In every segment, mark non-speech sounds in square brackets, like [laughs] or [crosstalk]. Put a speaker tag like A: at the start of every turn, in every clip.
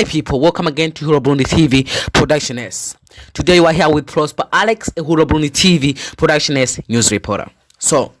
A: Hi people, welcome again to Huro Burundi TV Production S. Today we are here with Prosper Alex, a Huro Burundi TV Production S news reporter. So,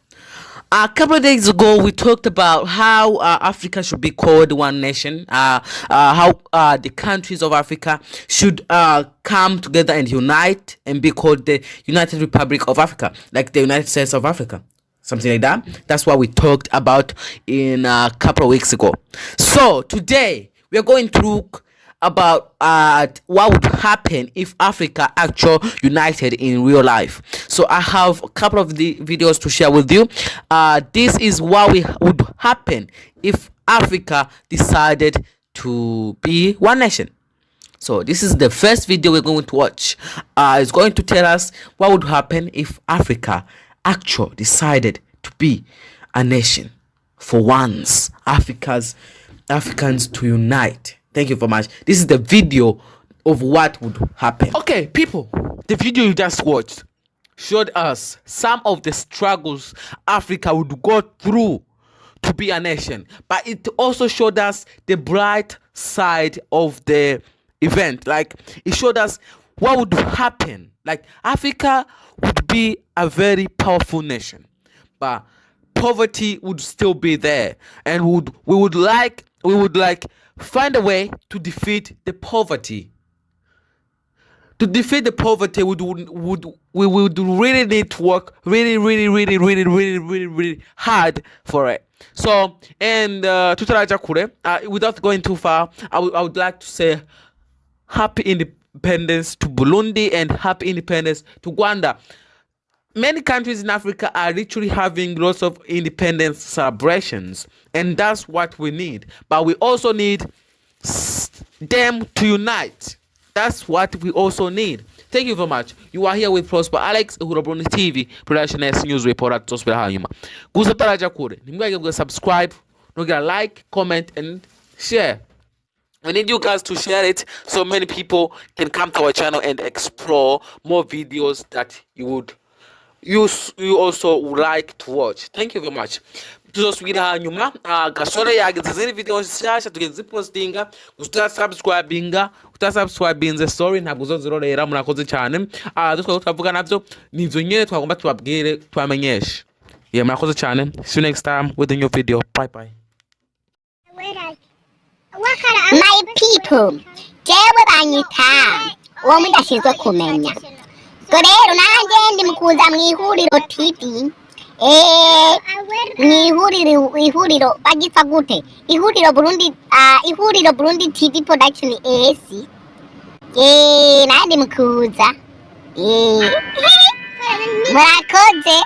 A: a couple of days ago we talked about how uh, Africa should be called one nation, uh, uh, how uh, the countries of Africa should uh, come together and unite and be called the United Republic of Africa, like the United States of Africa something like that. That's what we talked about in a couple of weeks ago. So today we are going to look about uh, what would happen if Africa actually united in real life. So I have a couple of the videos to share with you. Uh, this is what we would happen if Africa decided to be one nation. So this is the first video we're going to watch. Uh, it's going to tell us what would happen if Africa actually decided to be a nation for once. Africa's Africans to unite. Thank you very much. This is the video of what would happen. Okay, people, the video you just watched showed us some of the struggles Africa would go through to be a nation, but it also showed us the bright side of the event. Like, it showed us what would happen. Like, Africa would be a very powerful nation, but poverty would still be there, and would we would like we would like find a way to defeat the poverty. To defeat the poverty would would we would really need to work really really really really really really really hard for it. So and uh, uh, without going too far I, I would like to say happy independence to burundi and happy independence to rwanda many countries in Africa are literally having lots of independence celebrations, and that's what we need. But we also need them to unite. That's what we also need. Thank you very much. You are here with Prosper Alex Hurabuni TV Production S News Reporter Tosper hanyuma. Gusa taraja kure. Nimwage subscribe, nogira like, comment and share. We need you guys to share it so many people can come to our channel and explore more videos that you would you you also would like to watch. Thank you very much. Tuzosubira hanyuma uh, gasore yagize izindi video nshyashya tugenda zipostinga utasubscribinga utasubscribinze sorry ntabwo uzozirorera murakoze cyane. Uh, dutwa turavuga navyo nivyo nyine twagomba tubabwire tubamenyeshe yeah murakoze cyane. See you next time with a new video. Bye bye.
B: My people. Jewe banyita uwo mudashinzwe kumenya ubwo rero nanjye ndi mu kuza mu ihuriro tivi mu ihuriro ihuriro bagipfa gute ihuriro burundi ihuriro burundi tivi podakishoni esi. Nanjye ndi mu kuza [laughs] murakoze